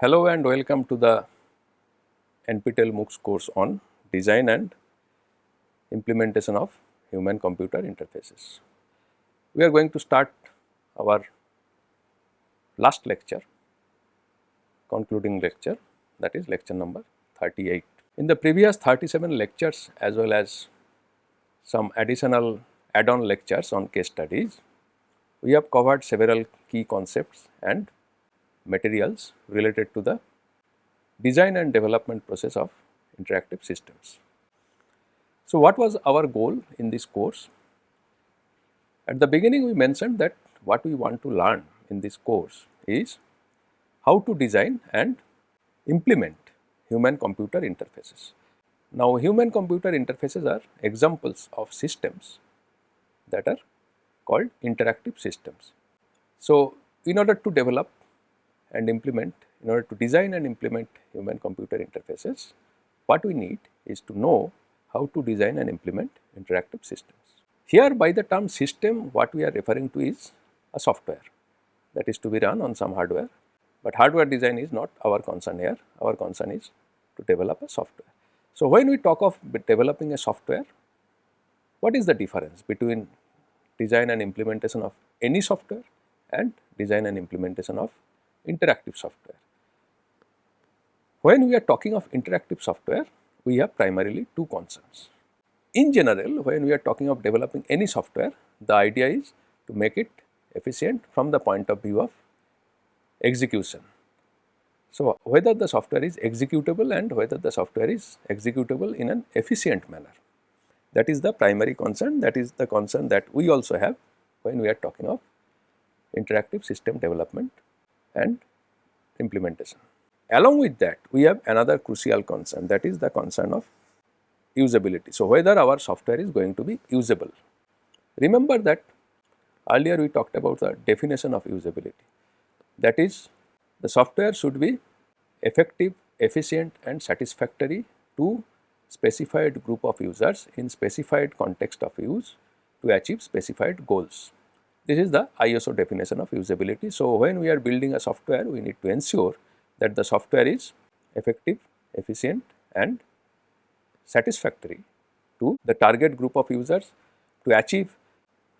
Hello and welcome to the NPTEL MOOCs course on design and implementation of human computer interfaces. We are going to start our last lecture, concluding lecture that is lecture number 38. In the previous 37 lectures as well as some additional add-on lectures on case studies, we have covered several key concepts and materials related to the design and development process of interactive systems. So, what was our goal in this course? At the beginning we mentioned that what we want to learn in this course is how to design and implement human computer interfaces. Now, human computer interfaces are examples of systems that are called interactive systems. So, in order to develop and implement, in order to design and implement human computer interfaces, what we need is to know how to design and implement interactive systems. Here by the term system what we are referring to is a software that is to be run on some hardware, but hardware design is not our concern here, our concern is to develop a software. So, when we talk of developing a software, what is the difference between design and implementation of any software and design and implementation of interactive software? When we are talking of interactive software, we have primarily two concerns. In general, when we are talking of developing any software, the idea is to make it efficient from the point of view of execution. So, whether the software is executable and whether the software is executable in an efficient manner. That is the primary concern, that is the concern that we also have when we are talking of interactive system development and implementation. Along with that, we have another crucial concern that is the concern of usability. So, whether our software is going to be usable. Remember that earlier we talked about the definition of usability that is the software should be effective, efficient and satisfactory to specified group of users in specified context of use to achieve specified goals. This is the ISO definition of usability. So, when we are building a software, we need to ensure that the software is effective, efficient and satisfactory to the target group of users to achieve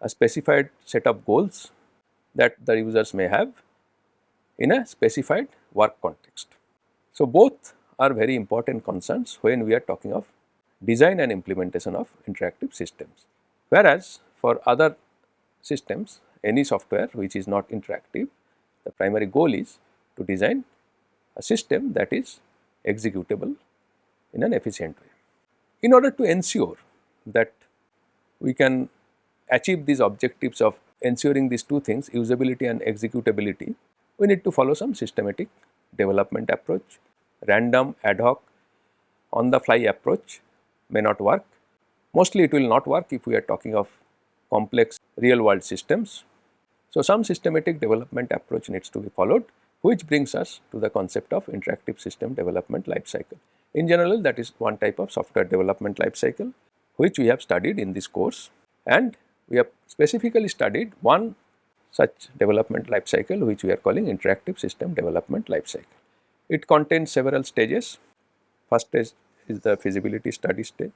a specified set of goals that the users may have in a specified work context. So, both are very important concerns when we are talking of design and implementation of interactive systems. Whereas, for other systems any software which is not interactive the primary goal is to design a system that is executable in an efficient way. In order to ensure that we can achieve these objectives of ensuring these two things usability and executability, we need to follow some systematic development approach. Random ad hoc on the fly approach may not work. Mostly it will not work if we are talking of complex real world systems. So, some systematic development approach needs to be followed which brings us to the concept of interactive system development life cycle. In general that is one type of software development life cycle which we have studied in this course and we have specifically studied one such development life cycle which we are calling interactive system development life cycle. It contains several stages. First stage is the feasibility study stage.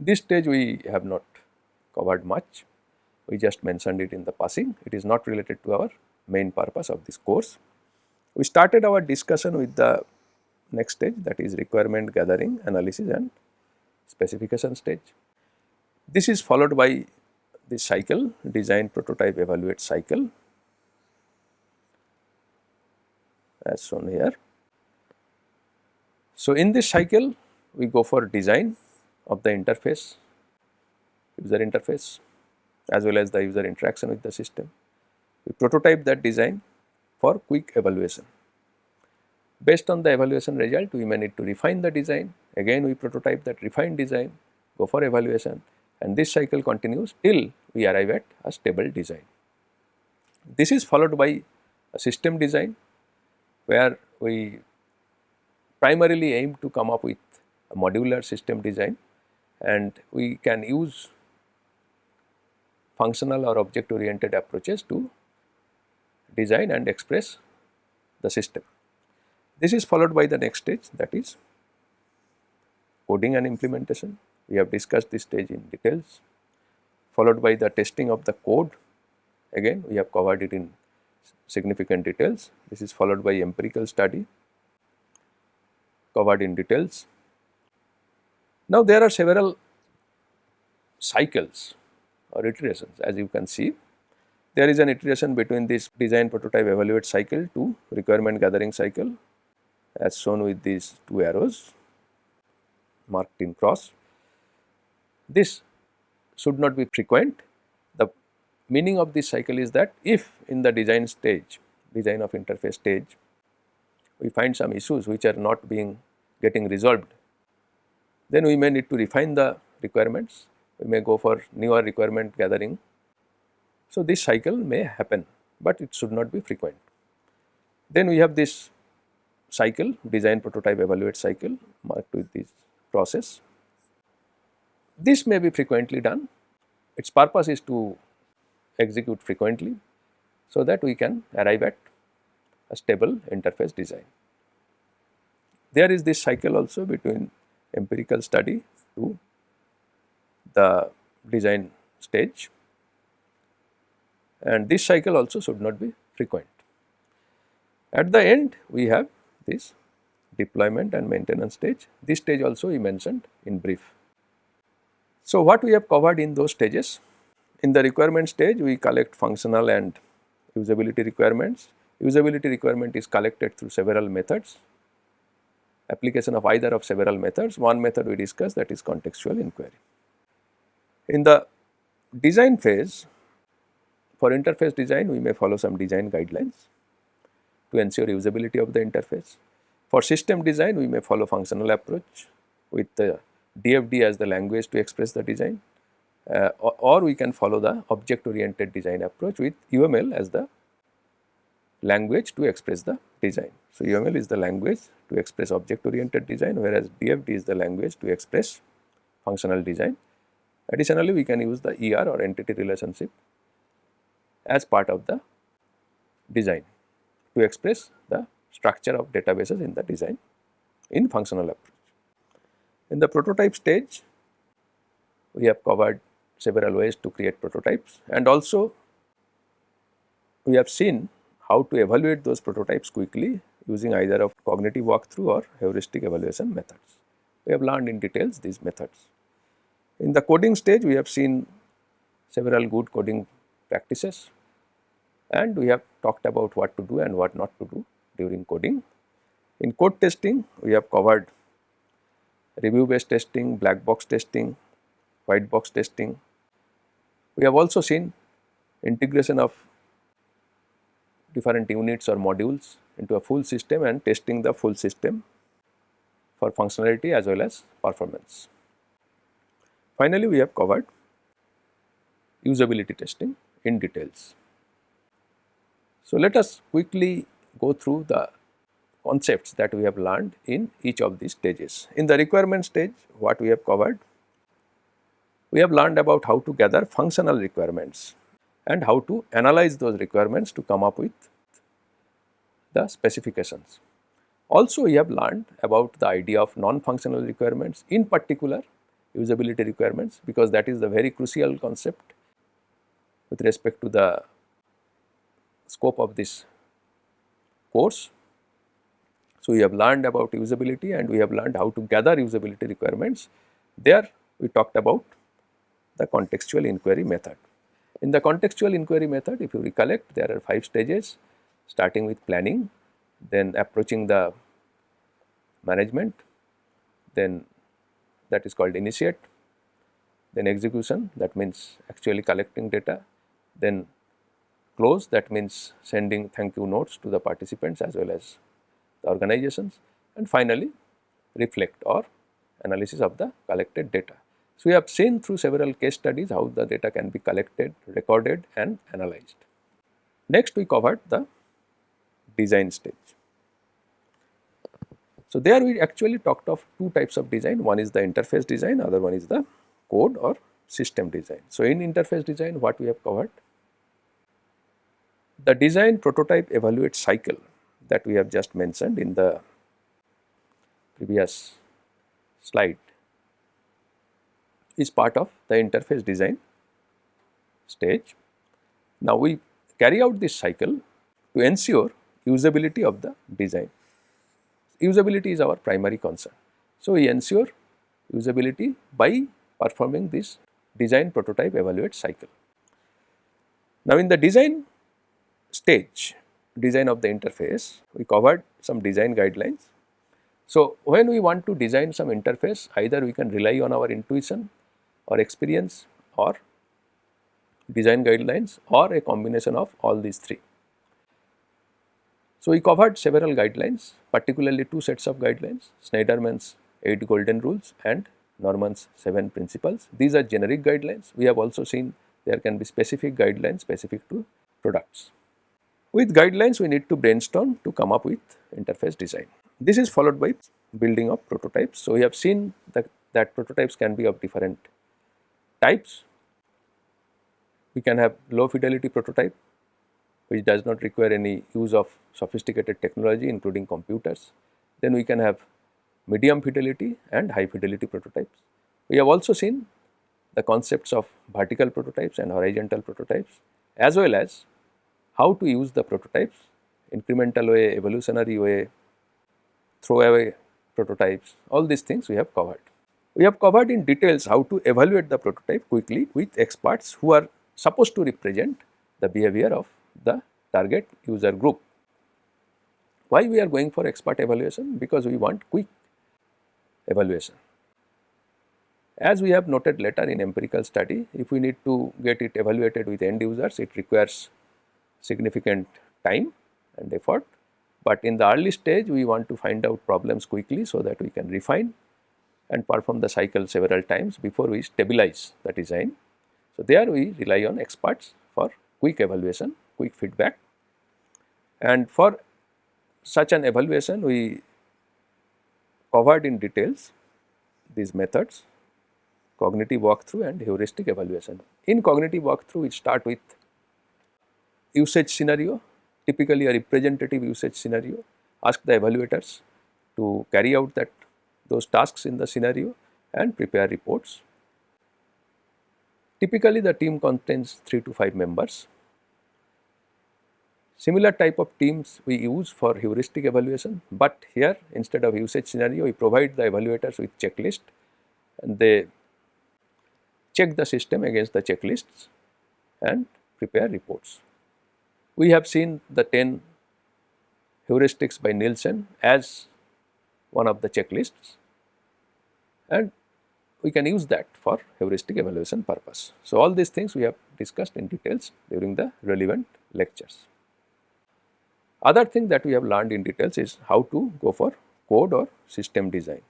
This stage we have not covered much, we just mentioned it in the passing, it is not related to our main purpose of this course. We started our discussion with the next stage that is requirement gathering, analysis and specification stage. This is followed by this cycle design prototype evaluate cycle as shown here. So, in this cycle we go for design of the interface user interface as well as the user interaction with the system. We prototype that design for quick evaluation. Based on the evaluation result we may need to refine the design again we prototype that refined design go for evaluation and this cycle continues till we arrive at a stable design. This is followed by a system design where we primarily aim to come up with a modular system design and we can use functional or object oriented approaches to design and express the system. This is followed by the next stage that is coding and implementation. We have discussed this stage in details followed by the testing of the code again we have covered it in significant details. This is followed by empirical study covered in details. Now, there are several cycles or iterations as you can see. There is an iteration between this design prototype evaluate cycle to requirement gathering cycle as shown with these two arrows marked in cross. This should not be frequent. The meaning of this cycle is that if in the design stage, design of interface stage, we find some issues which are not being getting resolved, then we may need to refine the requirements, we may go for newer requirement gathering. So, this cycle may happen, but it should not be frequent. Then we have this cycle design prototype evaluate cycle marked with this process. This may be frequently done, its purpose is to execute frequently, so that we can arrive at a stable interface design. There is this cycle also between empirical study to the design stage and this cycle also should not be frequent. At the end we have this deployment and maintenance stage, this stage also we mentioned in brief. So, what we have covered in those stages? In the requirement stage we collect functional and usability requirements. Usability requirement is collected through several methods application of either of several methods. One method we discussed that is contextual inquiry. In the design phase, for interface design we may follow some design guidelines to ensure usability of the interface. For system design we may follow functional approach with the DFD as the language to express the design uh, or, or we can follow the object oriented design approach with UML as the language to express the design. So, UML is the language to express object oriented design whereas DFD is the language to express functional design. Additionally, we can use the ER or entity relationship as part of the design to express the structure of databases in the design in functional approach. In the prototype stage, we have covered several ways to create prototypes and also we have seen how to evaluate those prototypes quickly using either of cognitive walkthrough or heuristic evaluation methods. We have learned in details these methods. In the coding stage, we have seen several good coding practices and we have talked about what to do and what not to do during coding. In code testing, we have covered review based testing, black box testing, white box testing. We have also seen integration of different units or modules into a full system and testing the full system for functionality as well as performance. Finally, we have covered usability testing in details. So, let us quickly go through the concepts that we have learned in each of these stages. In the requirement stage, what we have covered? We have learned about how to gather functional requirements and how to analyze those requirements to come up with the specifications. Also we have learned about the idea of non-functional requirements in particular usability requirements because that is the very crucial concept with respect to the scope of this course. So, we have learned about usability and we have learned how to gather usability requirements. There we talked about the contextual inquiry method. In the contextual inquiry method if you recollect there are 5 stages starting with planning, then approaching the management, then that is called initiate, then execution that means actually collecting data, then close that means sending thank you notes to the participants as well as the organizations and finally reflect or analysis of the collected data. So, we have seen through several case studies how the data can be collected, recorded and analyzed. Next we covered the design stage. So, there we actually talked of two types of design, one is the interface design, other one is the code or system design. So, in interface design what we have covered? The design prototype evaluate cycle that we have just mentioned in the previous slide is part of the interface design stage. Now, we carry out this cycle to ensure usability of the design. Usability is our primary concern. So, we ensure usability by performing this design prototype evaluate cycle. Now, in the design stage design of the interface we covered some design guidelines. So, when we want to design some interface either we can rely on our intuition or experience or design guidelines or a combination of all these three. So, we covered several guidelines particularly two sets of guidelines Shneiderman's 8 golden rules and Norman's 7 principles. These are generic guidelines. We have also seen there can be specific guidelines specific to products. With guidelines we need to brainstorm to come up with interface design. This is followed by building of prototypes. So, we have seen that, that prototypes can be of different types. We can have low fidelity prototype which does not require any use of sophisticated technology including computers. Then we can have medium fidelity and high fidelity prototypes. We have also seen the concepts of vertical prototypes and horizontal prototypes as well as how to use the prototypes incremental way, evolutionary way, throwaway prototypes, all these things we have covered. We have covered in details how to evaluate the prototype quickly with experts who are supposed to represent the behavior of the target user group. Why we are going for expert evaluation? Because we want quick evaluation. As we have noted later in empirical study, if we need to get it evaluated with end users, it requires significant time and effort. But in the early stage, we want to find out problems quickly so that we can refine and perform the cycle several times before we stabilize the design. So, there we rely on experts for quick evaluation, quick feedback and for such an evaluation we covered in details these methods cognitive walkthrough and heuristic evaluation. In cognitive walkthrough we start with usage scenario typically a representative usage scenario ask the evaluators to carry out that those tasks in the scenario and prepare reports. Typically the team contains 3 to 5 members Similar type of teams we use for heuristic evaluation, but here instead of usage scenario we provide the evaluators with checklist and they check the system against the checklists and prepare reports. We have seen the 10 heuristics by Nielsen as one of the checklists and we can use that for heuristic evaluation purpose. So, all these things we have discussed in details during the relevant lectures. Other thing that we have learned in details is how to go for code or system design.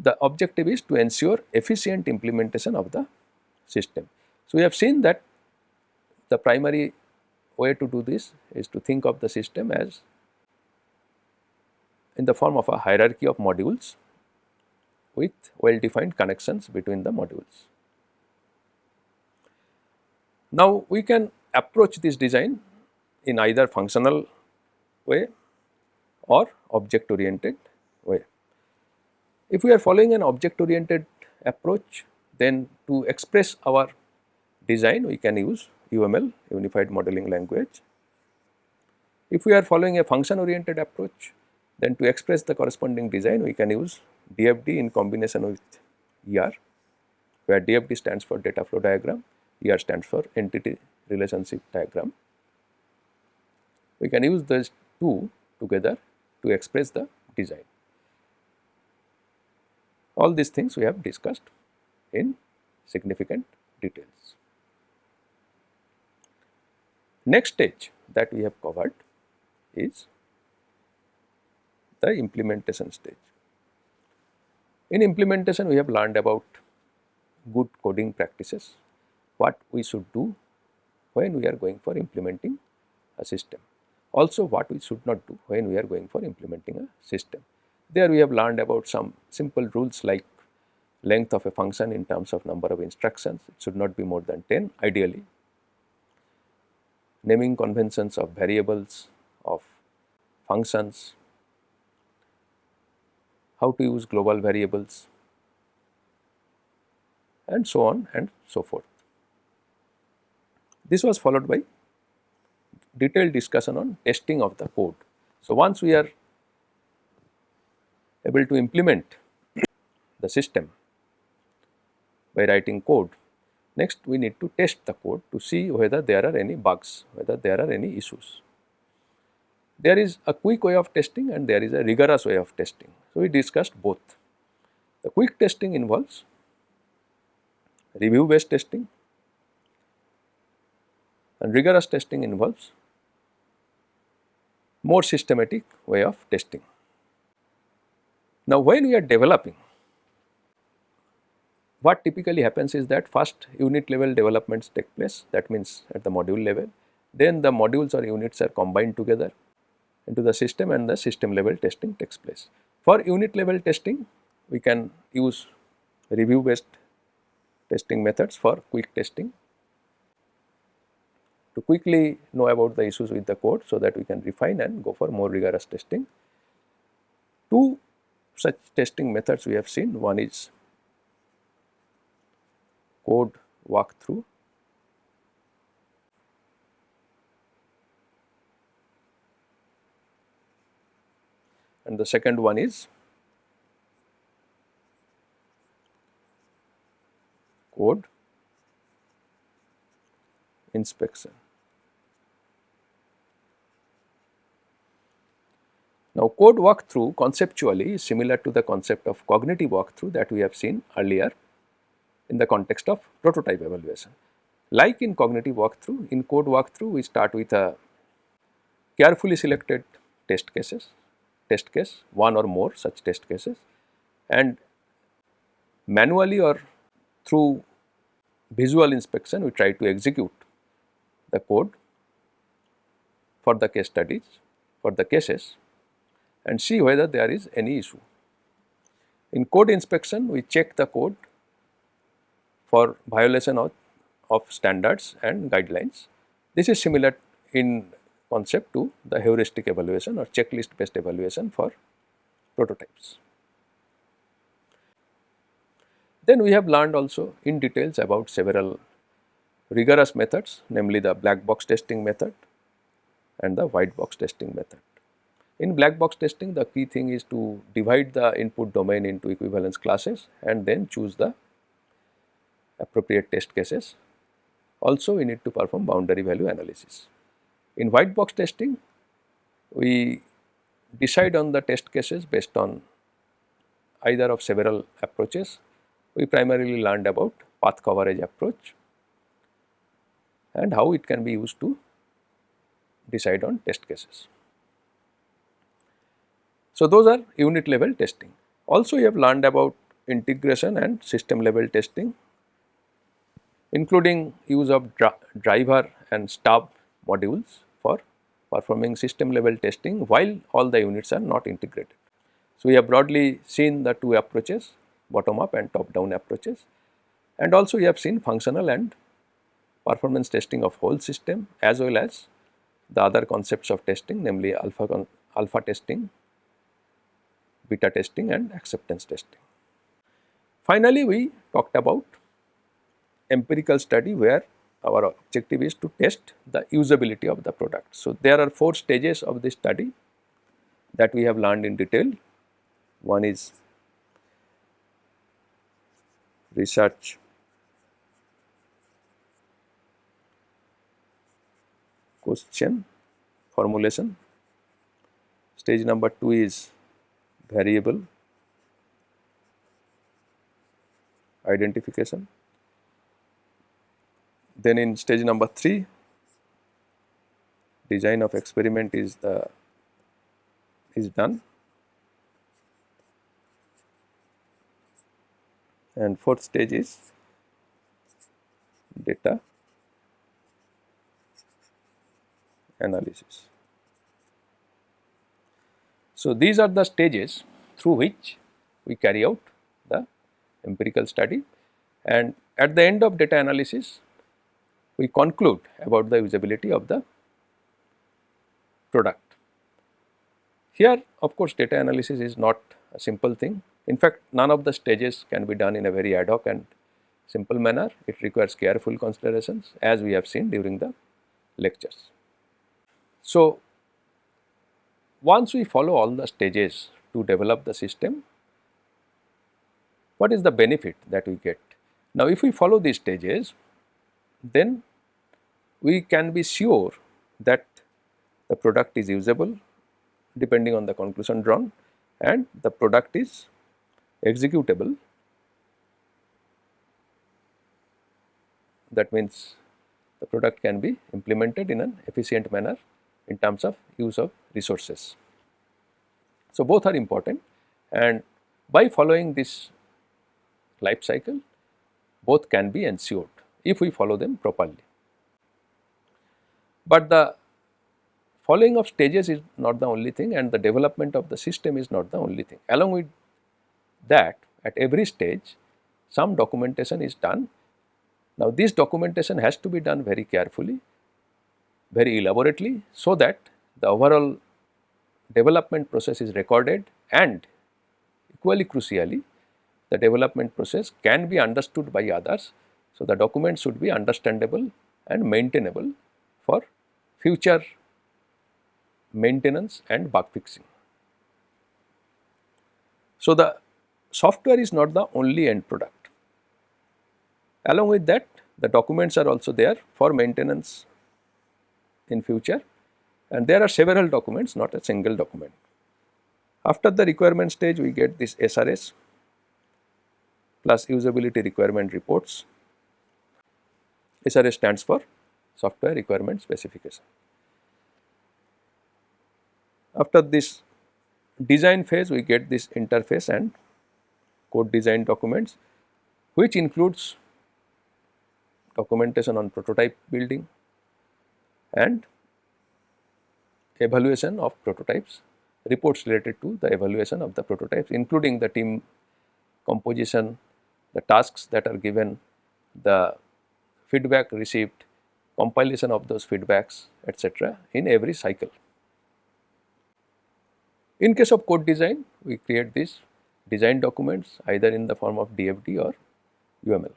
The objective is to ensure efficient implementation of the system. So, we have seen that the primary way to do this is to think of the system as in the form of a hierarchy of modules with well defined connections between the modules. Now, we can approach this design in either functional way or object oriented way. If we are following an object oriented approach then to express our design we can use UML unified modeling language. If we are following a function oriented approach then to express the corresponding design we can use DFD in combination with ER where DFD stands for data flow diagram, ER stands for entity relationship diagram we can use these two together to express the design. All these things we have discussed in significant details. Next stage that we have covered is the implementation stage. In implementation we have learned about good coding practices, what we should do when we are going for implementing a system also what we should not do when we are going for implementing a system. There we have learned about some simple rules like length of a function in terms of number of instructions, it should not be more than 10 ideally. Naming conventions of variables of functions, how to use global variables and so on and so forth. This was followed by detailed discussion on testing of the code. So, once we are able to implement the system by writing code, next we need to test the code to see whether there are any bugs, whether there are any issues. There is a quick way of testing and there is a rigorous way of testing. So, we discussed both. The quick testing involves review based testing and rigorous testing involves more systematic way of testing. Now, when we are developing, what typically happens is that first unit level developments take place that means at the module level, then the modules or units are combined together into the system and the system level testing takes place. For unit level testing, we can use review based testing methods for quick testing to quickly know about the issues with the code so that we can refine and go for more rigorous testing. Two such testing methods we have seen, one is code walkthrough and the second one is code inspection. Now, code walkthrough conceptually is similar to the concept of cognitive walkthrough that we have seen earlier in the context of prototype evaluation. Like in cognitive walkthrough, in code walkthrough we start with a carefully selected test cases, test case, one or more such test cases and manually or through visual inspection we try to execute the code for the case studies, for the cases and see whether there is any issue. In code inspection we check the code for violation of, of standards and guidelines. This is similar in concept to the heuristic evaluation or checklist based evaluation for prototypes. Then we have learned also in details about several rigorous methods namely the black box testing method and the white box testing method. In black box testing the key thing is to divide the input domain into equivalence classes and then choose the appropriate test cases. Also we need to perform boundary value analysis. In white box testing we decide on the test cases based on either of several approaches we primarily learned about path coverage approach and how it can be used to decide on test cases. So, those are unit level testing. Also you have learned about integration and system level testing including use of dri driver and stub modules for performing system level testing while all the units are not integrated. So, we have broadly seen the two approaches bottom up and top down approaches. And also we have seen functional and performance testing of whole system as well as the other concepts of testing namely alpha, alpha testing, beta testing and acceptance testing. Finally, we talked about empirical study where our objective is to test the usability of the product. So, there are four stages of this study that we have learned in detail. One is research question formulation. Stage number 2 is variable identification. Then in stage number 3 design of experiment is the is done and fourth stage is data analysis. So, these are the stages through which we carry out the empirical study and at the end of data analysis we conclude about the usability of the product. Here of course, data analysis is not a simple thing. In fact, none of the stages can be done in a very ad hoc and simple manner. It requires careful considerations as we have seen during the lectures. So, once we follow all the stages to develop the system, what is the benefit that we get? Now, if we follow these stages, then we can be sure that the product is usable depending on the conclusion drawn and the product is executable. That means the product can be implemented in an efficient manner in terms of use of resources. So, both are important and by following this life cycle both can be ensured if we follow them properly. But the following of stages is not the only thing and the development of the system is not the only thing. Along with that at every stage some documentation is done. Now, this documentation has to be done very carefully, very elaborately so that the overall development process is recorded and equally crucially the development process can be understood by others. So, the document should be understandable and maintainable for future maintenance and bug fixing. So, the software is not the only end product. Along with that the documents are also there for maintenance in future and there are several documents not a single document. After the requirement stage we get this SRS plus usability requirement reports. SRS stands for software requirement specification. After this design phase we get this interface and code design documents which includes documentation on prototype building and evaluation of prototypes, reports related to the evaluation of the prototypes including the team composition, the tasks that are given, the feedback received, compilation of those feedbacks etc. in every cycle. In case of code design, we create these design documents either in the form of DFD or UML.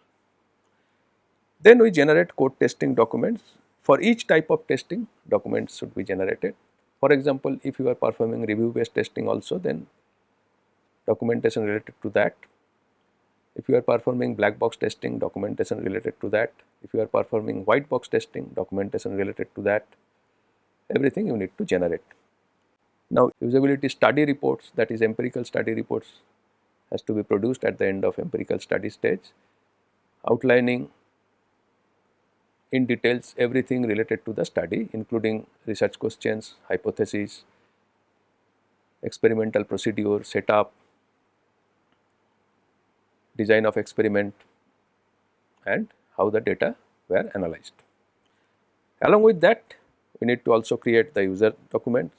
Then we generate code testing documents. For each type of testing, documents should be generated. For example, if you are performing review based testing also, then documentation related to that if you are performing black box testing, documentation related to that. If you are performing white box testing, documentation related to that, everything you need to generate. Now, usability study reports that is empirical study reports has to be produced at the end of empirical study stage, outlining in details everything related to the study including research questions, hypotheses, experimental procedure, setup, design of experiment and how the data were analyzed. Along with that we need to also create the user documents,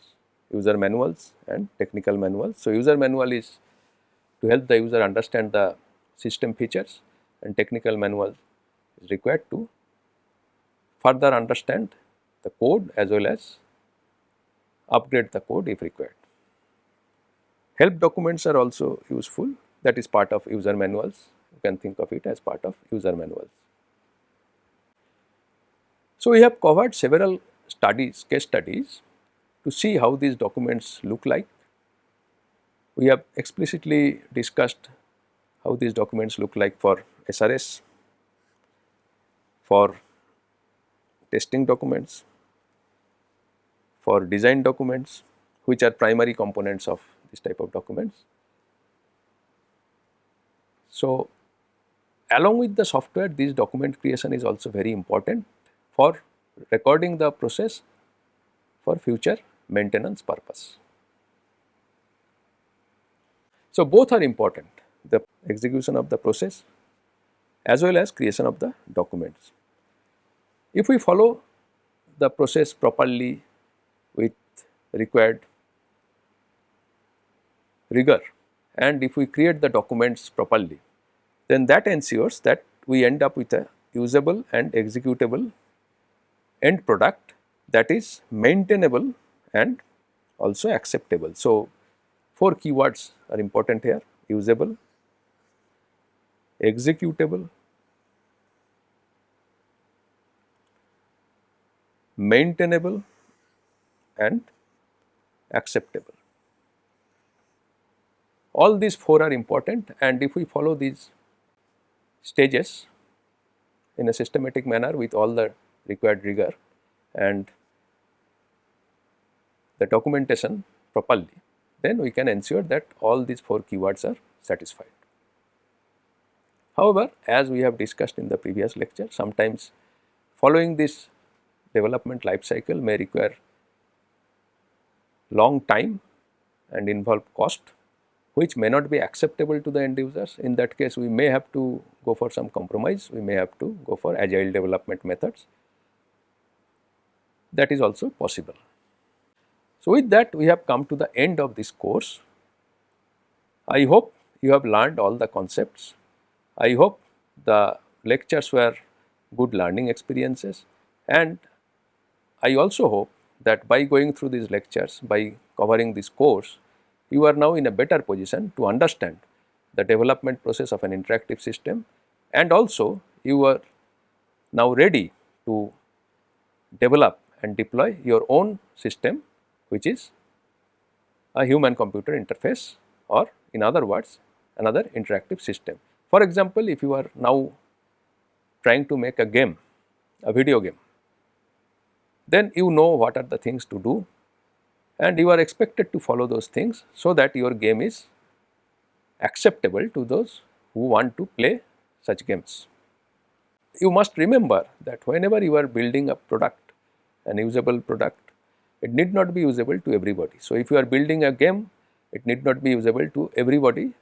user manuals and technical manuals. So, user manual is to help the user understand the system features and technical manual is required to further understand the code as well as upgrade the code if required. Help documents are also useful that is part of user manuals. You can think of it as part of user manuals. So, we have covered several studies, case studies to see how these documents look like. We have explicitly discussed how these documents look like for SRS, for testing documents, for design documents which are primary components of this type of documents so, along with the software this document creation is also very important for recording the process for future maintenance purpose. So, both are important the execution of the process as well as creation of the documents. If we follow the process properly with required rigor and if we create the documents properly, then that ensures that we end up with a usable and executable end product that is maintainable and also acceptable. So, four keywords are important here usable, executable, maintainable and acceptable. All these four are important and if we follow these stages in a systematic manner with all the required rigor and the documentation properly, then we can ensure that all these four keywords are satisfied. However, as we have discussed in the previous lecture, sometimes following this development life cycle may require long time and involve cost which may not be acceptable to the end users. In that case, we may have to go for some compromise, we may have to go for agile development methods that is also possible. So, with that we have come to the end of this course. I hope you have learned all the concepts. I hope the lectures were good learning experiences and I also hope that by going through these lectures, by covering this course, you are now in a better position to understand the development process of an interactive system and also you are now ready to develop and deploy your own system which is a human computer interface or in other words another interactive system. For example, if you are now trying to make a game, a video game then you know what are the things to do and you are expected to follow those things so that your game is acceptable to those who want to play such games. You must remember that whenever you are building a product, an usable product, it need not be usable to everybody. So, if you are building a game, it need not be usable to everybody,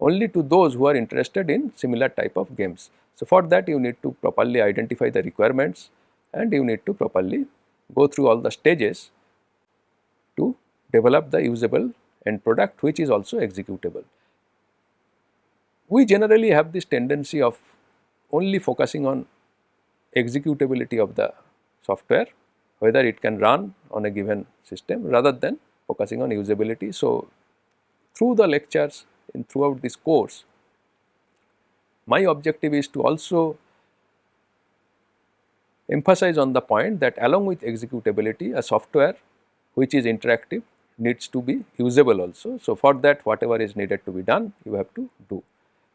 only to those who are interested in similar type of games. So, for that you need to properly identify the requirements and you need to properly go through all the stages to develop the usable end product which is also executable. We generally have this tendency of only focusing on executability of the software whether it can run on a given system rather than focusing on usability. So, through the lectures in throughout this course my objective is to also emphasize on the point that along with executability a software which is interactive needs to be usable also. So, for that whatever is needed to be done you have to do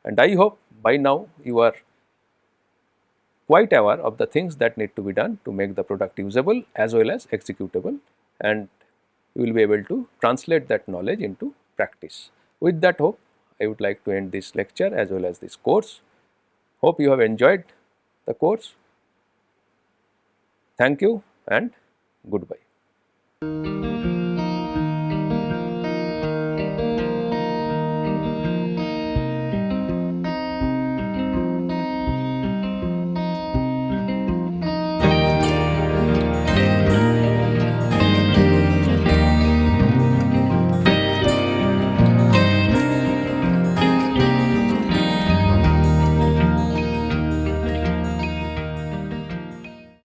and I hope by now you are quite aware of the things that need to be done to make the product usable as well as executable and you will be able to translate that knowledge into practice. With that hope I would like to end this lecture as well as this course. Hope you have enjoyed the course. Thank you and goodbye.